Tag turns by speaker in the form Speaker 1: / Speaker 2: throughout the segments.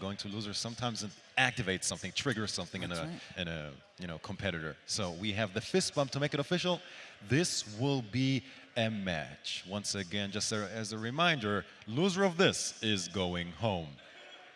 Speaker 1: going to loser sometimes activates something, triggers something in a in a you know competitor. So we have the fist bump to make it official. This will be a match. Once again, just as a reminder, loser of this is going home.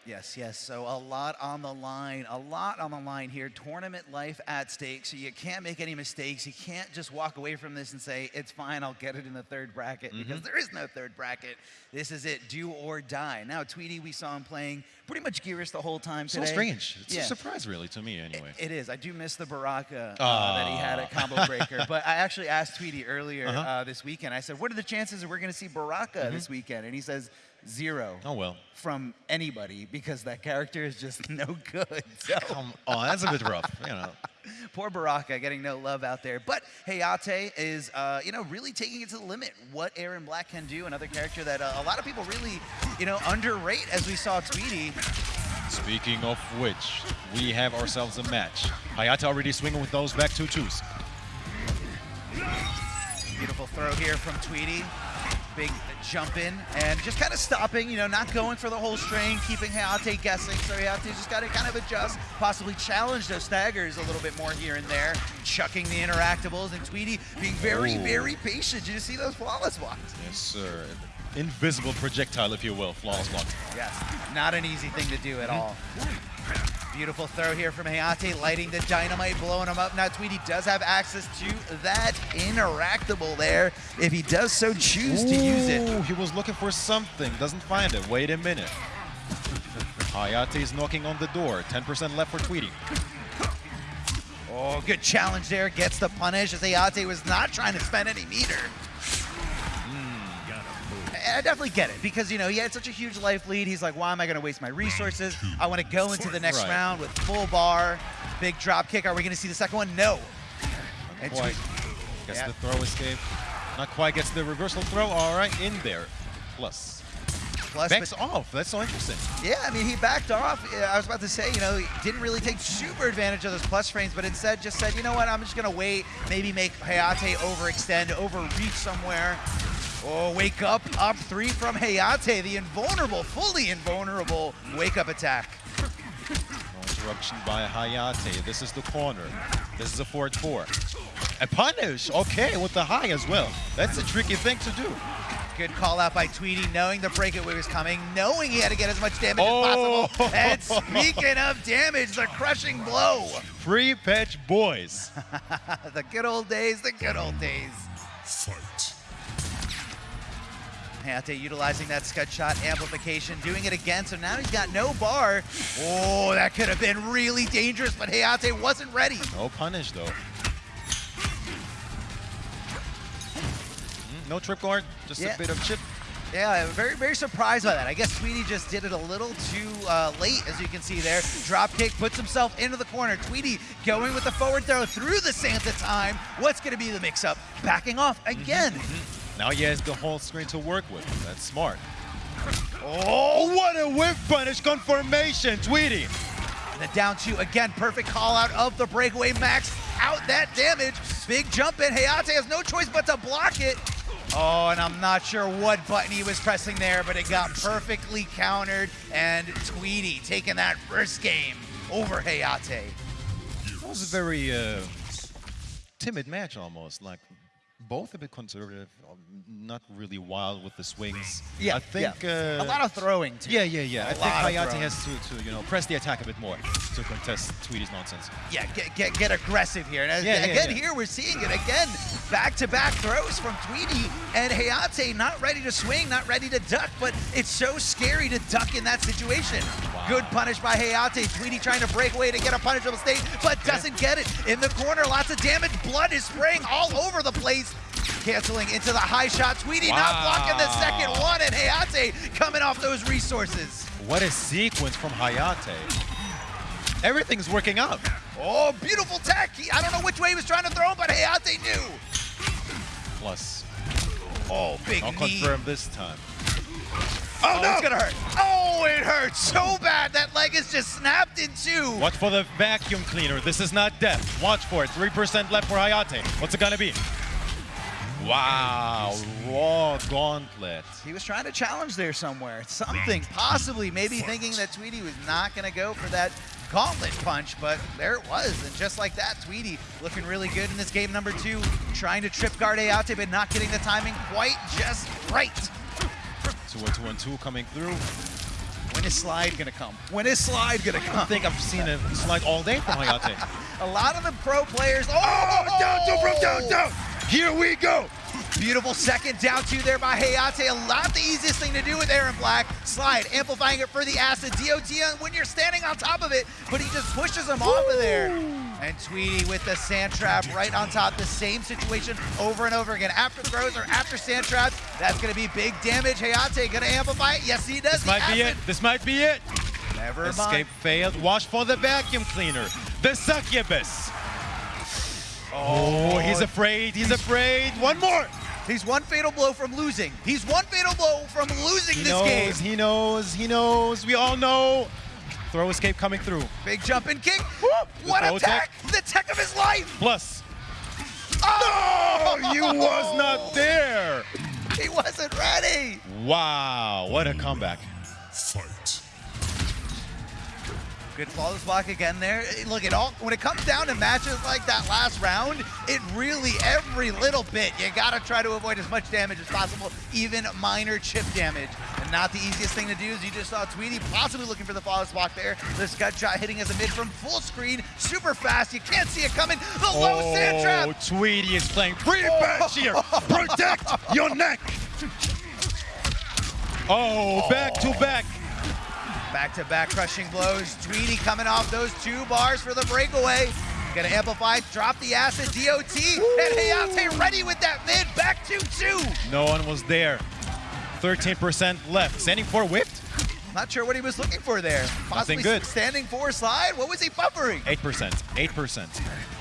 Speaker 2: Yes, yes. So a lot on the line, a lot on the line here. Tournament life at stake. So you can't make any mistakes. You can't just walk away from this and say, it's fine, I'll get it in the third bracket
Speaker 1: Mm-hmm.
Speaker 2: because there is no third bracket. This is it, do or die. Now, Tweety, we saw him playing pretty much Geras the whole time today.
Speaker 1: So strange. It's
Speaker 2: Yeah.
Speaker 1: a surprise, really, to me, anyway.
Speaker 2: It is. I do miss the Baraka uh, that he had at Combo Breaker. But I actually asked Tweety earlier
Speaker 1: Uh-huh.
Speaker 2: uh, this weekend. I said, "What are the chances that we're going to see Baraka this weekend?" And he says, zero
Speaker 1: oh well.
Speaker 2: from anybody because that character is just no good. So
Speaker 1: Come on, that's a bit rough. You know.
Speaker 2: poor Baraka getting no love out there. But Hayate is, uh, you know, really taking it to the limit. What Erron Black can do, another character that uh, a lot of people really, you know, underrate as we saw Tweety.
Speaker 1: Speaking of which, we have ourselves a match. Hayate already swinging with those back two twos.
Speaker 2: Beautiful throw here from Tweety. Big jump in and just kind of stopping, you know, not going for the whole string, keeping Hayate guessing. So Hayate just got to kind of adjust, possibly challenge those staggers a little bit more here and there, chucking the interactables, and Tweety being very,
Speaker 1: Ooh.
Speaker 2: very patient. Did you see those flawless blocks?
Speaker 1: Yes, sir. Invisible projectile, if you will. Flawless block.
Speaker 2: Yes, not an easy thing to do at all. Beautiful throw here from Hayate, lighting the dynamite, blowing him up. Now Tweety does have access to that interactable there if he does so choose to use it.
Speaker 1: Ooh, He was looking for something, doesn't find it. Wait a minute. Hayate is knocking on the door. 10% left for Tweety.
Speaker 2: Oh, good challenge there. Gets the punish as Hayate was not trying to spend any meter. I definitely get it because, you know, he had such a huge life lead. He's like, why am I going to waste my resources? I want to go into the next
Speaker 1: Right.
Speaker 2: round with full bar, big drop kick. Are we going to see the second one? No. And
Speaker 1: Quite. Gets
Speaker 2: Yeah.
Speaker 1: the throw escape. Not quite gets the reversal throw. All right, in there. Plus.
Speaker 2: Plus,
Speaker 1: Backs off. That's so interesting.
Speaker 2: Yeah, I mean, he backed off. I was about to say, you know, he didn't really take super advantage of those plus frames, but instead just said, you know what, I'm just going to wait, maybe make Hayate overextend, overreach somewhere. Oh, wake up, up three from Hayate, the invulnerable, fully invulnerable wake-up attack.
Speaker 1: No interruption by Hayate. This is the corner. This is a forward four. A punish. Okay, with the high as well. That's a tricky thing to do.
Speaker 2: Good call out by Tweety, knowing the breakaway was coming, knowing he had to get as much damage
Speaker 1: Oh.
Speaker 2: as possible. Oh. And speaking of damage, the crushing blow.
Speaker 1: Free patch boys.
Speaker 2: the good old days, the good old days.
Speaker 3: Fight.
Speaker 2: Hayate utilizing that scud shot amplification, doing it again, so now he's got no bar. Oh, that could have been really dangerous, but Hayate wasn't ready.
Speaker 1: No punish though. Mm, No trip guard, just
Speaker 2: Yeah.
Speaker 1: a bit of chip.
Speaker 2: Yeah, I'm very, very surprised by that. I guess Tweety just did it a little too uh, late, as you can see there. Drop kick, puts himself into the corner. Tweety going with the forward throw through the Santa time. What's going to be the mix-up? Backing off again.
Speaker 1: Now he has the whole screen to work with. That's smart.
Speaker 2: Oh,
Speaker 1: what a whip punish confirmation, Tweety.
Speaker 2: And the down two, again, perfect call out of the breakaway. Max out that damage. Big jump in. Hayate has no choice but to block it. Oh, and I'm not sure what button he was pressing there, but it got perfectly countered. And Tweety taking that first game over Hayate.
Speaker 1: That was a very uh, timid match almost. Like both a bit conservative, um, not really wild with the swings.
Speaker 2: Yeah,
Speaker 1: I think
Speaker 2: yeah.
Speaker 1: uh,
Speaker 2: a lot of throwing, too.
Speaker 1: Yeah, yeah, yeah. I
Speaker 2: A
Speaker 1: think
Speaker 2: lot
Speaker 1: Hayate has to, to, you know, press the attack a bit more to contest Tweety's nonsense.
Speaker 2: Yeah, get, get, get aggressive here. And
Speaker 1: Yeah, yeah,
Speaker 2: again,
Speaker 1: yeah.
Speaker 2: here we're seeing it again. Back-to-back throws from Tweety and Hayate not ready to swing, not ready to duck, but it's so scary to duck in that situation.
Speaker 1: Wow.
Speaker 2: Good punish by Hayate. Tweety trying to break away to get a punishable state, but doesn't get it. In the corner, lots of damage. Blood is spraying all over the place. Canceling into the high shot. Tweety not blocking the second one, and Hayate coming off those resources.
Speaker 1: What a sequence from Hayate. Everything's working out.
Speaker 2: Oh, beautiful tech. He- I don't know which way he was trying to throw, but Hayate knew.
Speaker 1: Plus,
Speaker 2: Oh, big
Speaker 1: I'll
Speaker 2: knee.
Speaker 1: confirm this time.
Speaker 2: Oh, oh no. it's gonna hurt. Oh, it hurts so bad. That leg is just snapped in two.
Speaker 1: Watch for the vacuum cleaner. This is not death. Watch for it. 3% left for Hayate. What's it gonna be? Wow, raw gauntlet.
Speaker 2: He was trying to challenge there somewhere. Something, possibly, maybe thinking that Tweety was not going to go for that gauntlet punch, but there it was. And just like that, Tweety looking really good in this game number two, trying to trip guard Hayate, but not getting the timing quite just right.
Speaker 1: Two and two and two coming through.
Speaker 2: When is slide gonna come? When is slide gonna come?
Speaker 1: I think I've seen a slide all day from Hayate.
Speaker 2: A lot of the pro players. Oh, oh
Speaker 3: Down, two from down, down. Here we go.
Speaker 2: Beautiful second down two there by Hayate. A lot the easiest thing to do with Erron Black. Slide, amplifying it for the acid. DOT when you're standing on top of it, but he just pushes him off of there. And Tweety with the sand trap right on top. The same situation over and over again. After throws or after sand traps, that's going to be big damage. Hayate going to amplify it. Yes, he does.
Speaker 1: This might be it. This might be it.
Speaker 2: Never
Speaker 1: Escape
Speaker 2: mind.
Speaker 1: failed. Watch for the vacuum cleaner. The succubus. Oh, he's afraid. He's afraid. One more.
Speaker 2: He's one fatal blow from losing. He's one fatal blow from losing
Speaker 1: He
Speaker 2: this
Speaker 1: knows.
Speaker 2: game.
Speaker 1: He knows. He knows. We all know. Throw escape coming through.
Speaker 2: Big jump and kick. What
Speaker 1: throw
Speaker 2: a tech! The tech of his life.
Speaker 1: Plus.
Speaker 2: Oh,
Speaker 1: Oh, you was not there.
Speaker 2: He wasn't ready.
Speaker 1: Wow, what a comeback.
Speaker 2: Good flawless block again there. Look, it all when it comes down to matches like that last round, it really every little bit you gotta try to avoid as much damage as possible, even minor chip damage. And not the easiest thing to do is you just saw Tweety possibly looking for the flawless block there. The scud shot hitting as a mid from full screen, super fast. You can't see it coming. The low oh, sand trap.
Speaker 1: Oh, Tweety is playing pretty
Speaker 2: Oh.
Speaker 1: bad here.
Speaker 3: Protect your neck.
Speaker 1: Oh, back to back.
Speaker 2: Back-to-back crushing blows. Tweety coming off those two bars for the breakaway. Gonna amplify, drop the acid, DOT, and Hayate ready with that mid, back to two.
Speaker 1: No one was there. 13% left. Standing for whipped?
Speaker 2: Not sure what he was looking for there. Possibly
Speaker 1: good.
Speaker 2: standing for slide. What was he buffering?
Speaker 1: 8%. 8%.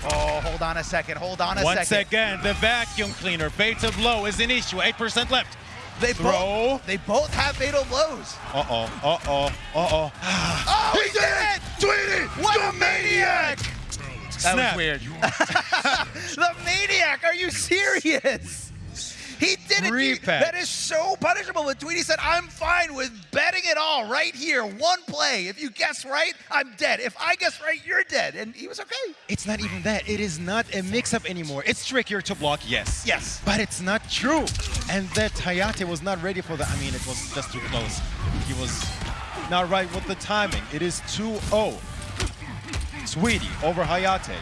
Speaker 2: Oh, hold on a second. Hold on a
Speaker 1: Once
Speaker 2: second.
Speaker 1: again, the vacuum cleaner. Fates of low is an issue. 8% left.
Speaker 2: They
Speaker 1: Throw.
Speaker 2: both they both have fatal blows.
Speaker 1: Uh-oh. Uh-oh. Uh-oh.
Speaker 2: Oh, he,
Speaker 3: He did it! Tweety,
Speaker 2: What
Speaker 3: you
Speaker 2: a maniac! That
Speaker 1: Snap.
Speaker 2: was weird. the maniac, are you serious? He did it.
Speaker 1: Three
Speaker 2: That is so punishable. But Tweety said, I'm fine with betting it all right here. One play. If you guess right, I'm dead. If I guess right, you're dead. And he was okay.
Speaker 1: It's not even that. It is not a mix-up anymore. It's trickier to block, yes.
Speaker 2: Yes.
Speaker 1: But it's not true. And that Hayate was not ready for that. I mean, it was just too close. He was not right with the timing. It is 2-0. Tweety over Hayate.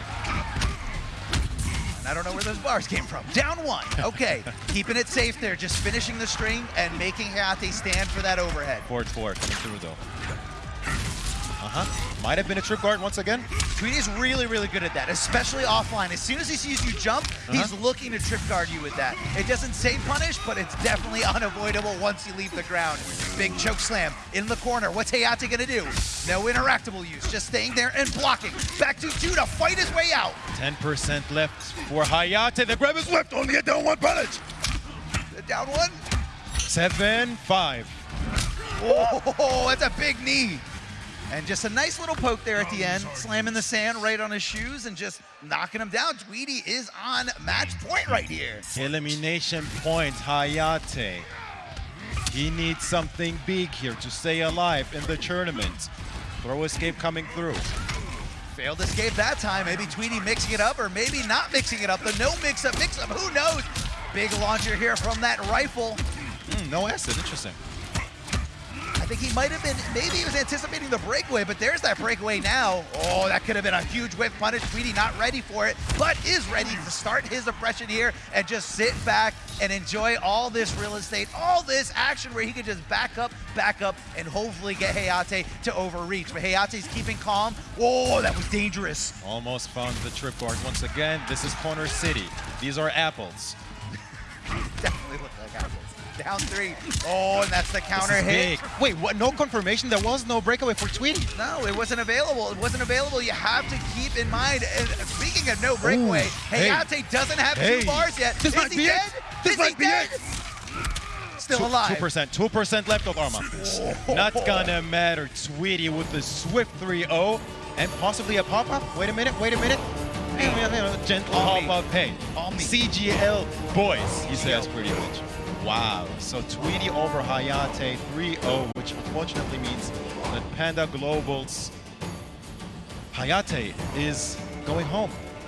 Speaker 2: And I don't know where those bars came from. Down one. Okay. Keeping it safe there. Just finishing the string and making Hayate stand for that overhead.
Speaker 1: Forward four coming through though. Uh-huh. Might have been a trip guard once again.
Speaker 2: Tweety's really, really good at that, especially offline. As soon as he sees you jump, he's looking to trip guard you with that. It doesn't say punish, but it's definitely unavoidable once you leave the ground. Big choke slam in the corner. What's Hayate gonna do? No interactable use, just staying there and blocking. Back to two to fight his way out.
Speaker 1: 10% left for Hayate. The grab is whipped.
Speaker 3: Only a down one punish.
Speaker 2: The Down one.
Speaker 1: 7-5.
Speaker 2: Oh, that's a big knee. And just a nice little poke there at the end, slamming the sand right on his shoes and just knocking him down. Tweety is on match point right here.
Speaker 1: Elimination point, Hayate. He needs something big here to stay alive in the tournament. Throw escape coming through.
Speaker 2: Failed escape that time. Maybe Tweety mixing it up or maybe not mixing it up. The no mix up, mix up, who knows? Big launcher here from that rifle.
Speaker 1: Hmm, no acid, interesting.
Speaker 2: Think he might have been, maybe he was anticipating the breakaway, but there's that breakaway now. Oh, that could have been a huge whip punish. Tweety not ready for it, but is ready to start his oppression here and just sit back and enjoy all this real estate, all this action where he could just back up, back up, and hopefully get Hayate to overreach. But Hayate's keeping calm. Whoa, that was dangerous.
Speaker 1: Almost found the trip guard once again. This is Corner City. These are apples.
Speaker 2: Down three. Oh, and that's the counter hit.
Speaker 1: big. Wait, what? No confirmation? There was no breakaway for Tweety.
Speaker 2: No, it wasn't available. It wasn't available. You have to keep in mind. And speaking of no breakaway,
Speaker 1: hey.
Speaker 2: Hayate doesn't have
Speaker 1: Hey.
Speaker 2: two bars yet.
Speaker 3: This
Speaker 2: Is
Speaker 3: might
Speaker 2: he
Speaker 3: be it.
Speaker 2: dead?
Speaker 3: This
Speaker 2: Is
Speaker 3: might
Speaker 2: he
Speaker 3: be
Speaker 2: dead?
Speaker 3: it.
Speaker 2: Still alive.
Speaker 1: 2%, 2% left of Arma. Oh. Not gonna matter. Tweety with the swift 3-0 and possibly a pop-up. Wait a minute, wait a minute. gentle
Speaker 2: Call
Speaker 1: hop
Speaker 2: me.
Speaker 1: out pain.
Speaker 2: Call me.
Speaker 1: CGL boys, he says
Speaker 2: CGL.
Speaker 1: pretty much. Wow. So Tweety over Hayate 3-0, which unfortunately means that Panda Global's Hayate is going home.